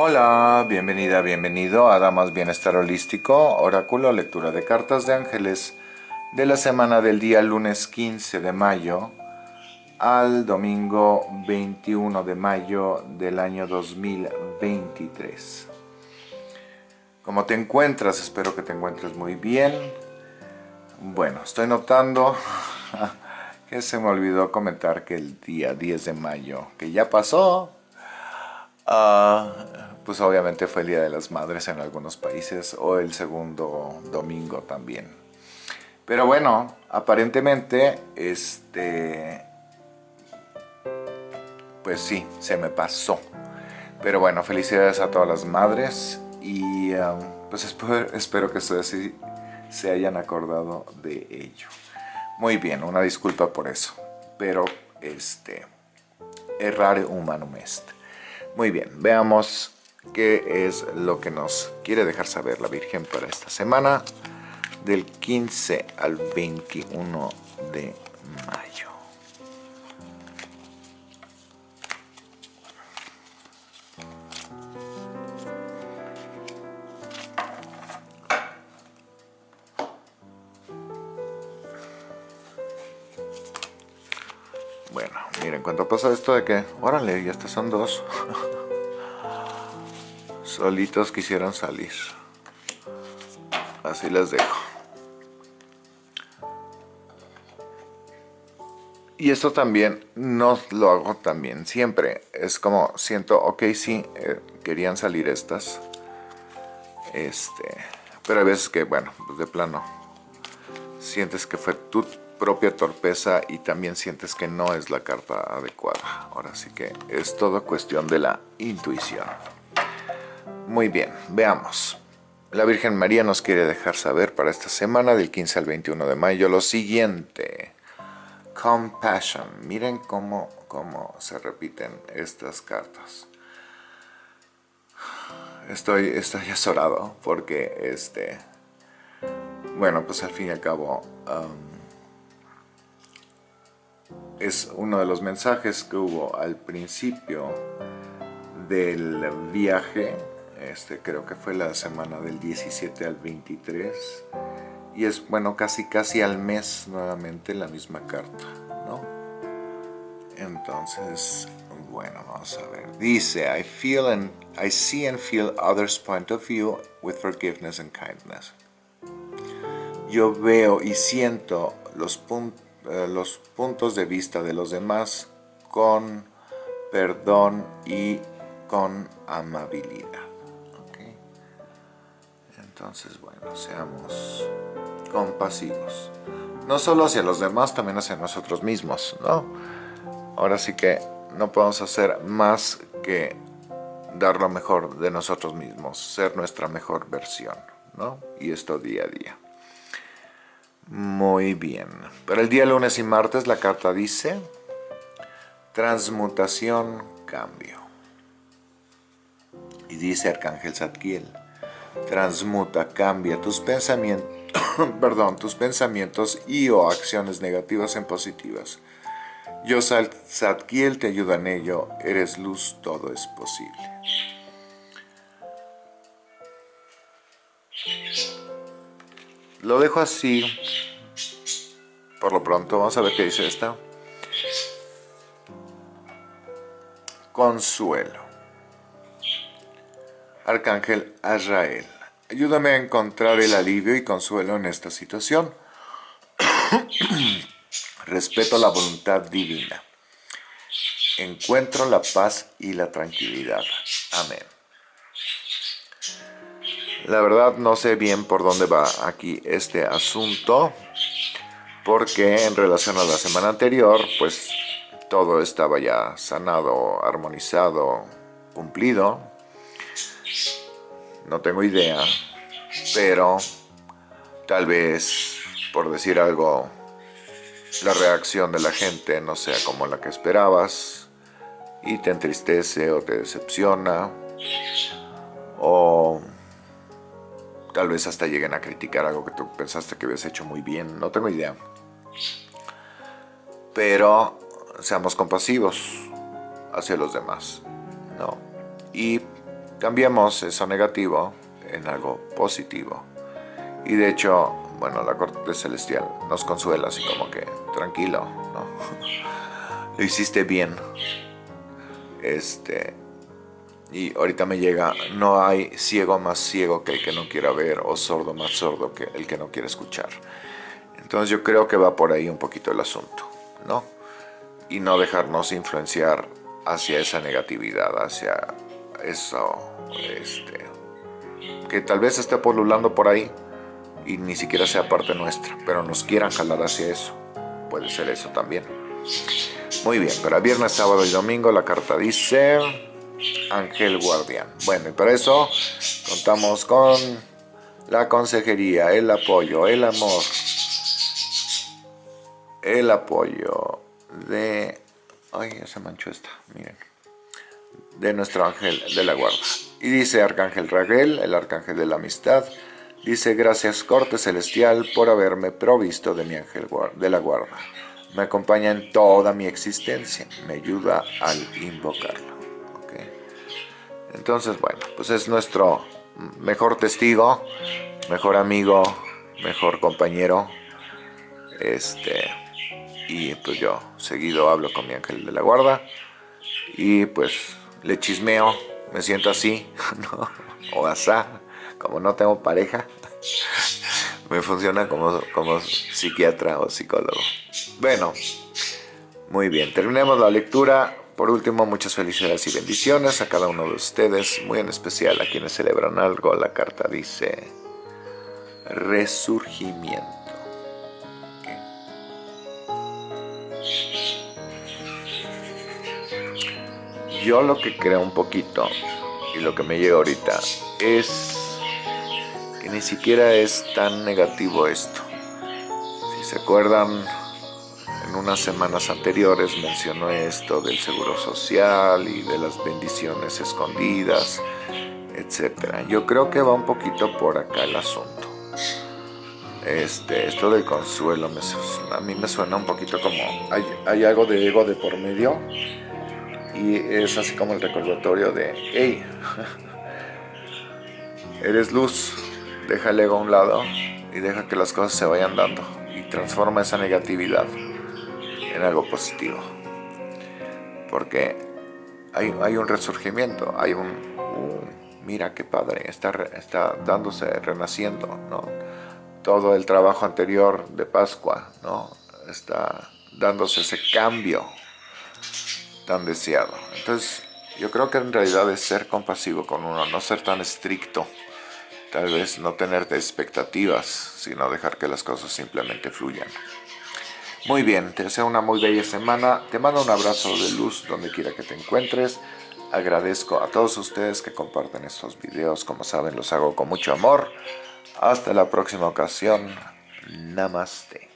Hola, bienvenida, bienvenido a Damas Bienestar Holístico, Oráculo, lectura de cartas de ángeles de la semana del día lunes 15 de mayo al domingo 21 de mayo del año 2023. ¿Cómo te encuentras? Espero que te encuentres muy bien. Bueno, estoy notando que se me olvidó comentar que el día 10 de mayo, que ya pasó, uh, pues obviamente fue el Día de las Madres en algunos países o el segundo domingo también. Pero bueno, aparentemente, este, pues sí, se me pasó. Pero bueno, felicidades a todas las madres y um, pues espero, que ustedes sí se hayan acordado de ello. Muy bien, una disculpa por eso, pero este, errare humanum est. Muy bien, veamos qué es lo que nos quiere dejar saber la Virgen para esta semana del 15 al 21 de mayo. Miren, cuando pasa esto de que, órale, ya estas son dos. solitos quisieron salir. Así les dejo. Y esto también no lo hago también siempre. Es como siento, ok, sí, eh, querían salir estas. Este, pero hay veces que, bueno, pues de plano, sientes que fue tu propia torpeza y también sientes que no es la carta adecuada. Ahora sí que es todo cuestión de la intuición. Muy bien, veamos. La Virgen María nos quiere dejar saber para esta semana del 15 al 21 de mayo lo siguiente. Compassion. Miren cómo, cómo se repiten estas cartas. Estoy, estoy azorado porque este... Bueno, pues al fin y al cabo... Um, es uno de los mensajes que hubo al principio del viaje. Este, creo que fue la semana del 17 al 23 y es bueno casi casi al mes nuevamente la misma carta ¿no? entonces bueno vamos a ver. Dice I feel and I see and feel others point of view with forgiveness and kindness. Yo veo y siento los, eh, los puntos de vista de los demás con perdón y con amabilidad entonces, bueno, seamos compasivos. No solo hacia los demás, también hacia nosotros mismos, ¿no? Ahora sí que no podemos hacer más que dar lo mejor de nosotros mismos, ser nuestra mejor versión, ¿no? Y esto día a día. Muy bien. Para el día lunes y martes la carta dice transmutación, cambio. Y dice Arcángel Zadkiel, transmuta, cambia tus pensamientos, perdón, tus pensamientos y o acciones negativas en positivas. Yo, Zadkiel, te ayuda en ello, eres luz, todo es posible. Lo dejo así, por lo pronto, vamos a ver qué dice esta. Consuelo. Arcángel Azrael, ayúdame a encontrar el alivio y consuelo en esta situación. Respeto la voluntad divina. Encuentro la paz y la tranquilidad. Amén. La verdad no sé bien por dónde va aquí este asunto, porque en relación a la semana anterior, pues todo estaba ya sanado, armonizado, cumplido, no tengo idea, pero tal vez, por decir algo, la reacción de la gente no sea como la que esperabas y te entristece o te decepciona o tal vez hasta lleguen a criticar algo que tú pensaste que habías hecho muy bien, no tengo idea. Pero seamos compasivos hacia los demás, ¿no? Y cambiemos eso negativo en algo positivo. Y de hecho, bueno, la corte celestial nos consuela así como que, tranquilo, ¿no? Lo hiciste bien. Este, y ahorita me llega, no hay ciego más ciego que el que no quiera ver o sordo más sordo que el que no quiere escuchar. Entonces yo creo que va por ahí un poquito el asunto, ¿no? Y no dejarnos influenciar hacia esa negatividad, hacia eso, este, que tal vez esté polulando por ahí y ni siquiera sea parte nuestra, pero nos quieran jalar hacia eso. Puede ser eso también. Muy bien, para viernes, sábado y domingo la carta dice Ángel Guardián. Bueno, y para eso contamos con la consejería, el apoyo, el amor, el apoyo de... Ay, ya se manchó esta, miren. De nuestro ángel de la guarda. Y dice Arcángel Raguel, el arcángel de la amistad, dice, gracias corte celestial por haberme provisto de mi ángel de la guarda. Me acompaña en toda mi existencia, me ayuda al invocarlo. Entonces, bueno, pues es nuestro mejor testigo, mejor amigo, mejor compañero. Este, y pues yo seguido hablo con mi ángel de la guarda y pues le chismeo, me siento así, ¿no? o asá, como no tengo pareja, me funciona como, como psiquiatra o psicólogo. Bueno, muy bien, terminemos la lectura. Por último, muchas felicidades y bendiciones a cada uno de ustedes, muy en especial a quienes celebran algo. La carta dice resurgimiento. Yo lo que creo un poquito y lo que me llega ahorita es que ni siquiera es tan negativo esto. Si se acuerdan, en unas semanas anteriores mencionó esto del seguro social y de las bendiciones escondidas, etc. Yo creo que va un poquito por acá el asunto. Este, esto del consuelo a mí me suena un poquito como hay, hay algo de ego de por medio y es así como el recordatorio de hey, eres luz, deja el ego a un lado y deja que las cosas se vayan dando y transforma esa negatividad en algo positivo. Porque hay, hay un resurgimiento, hay un, mira qué padre, está, está dándose, renaciendo, ¿no? Todo el trabajo anterior de Pascua, ¿no? Está dándose ese cambio tan deseado. Entonces, yo creo que en realidad es ser compasivo con uno, no ser tan estricto. Tal vez no tener expectativas, sino dejar que las cosas simplemente fluyan. Muy bien, te deseo una muy bella semana. Te mando un abrazo de luz donde quiera que te encuentres. Agradezco a todos ustedes que comparten estos videos. Como saben, los hago con mucho amor. Hasta la próxima ocasión. Namaste.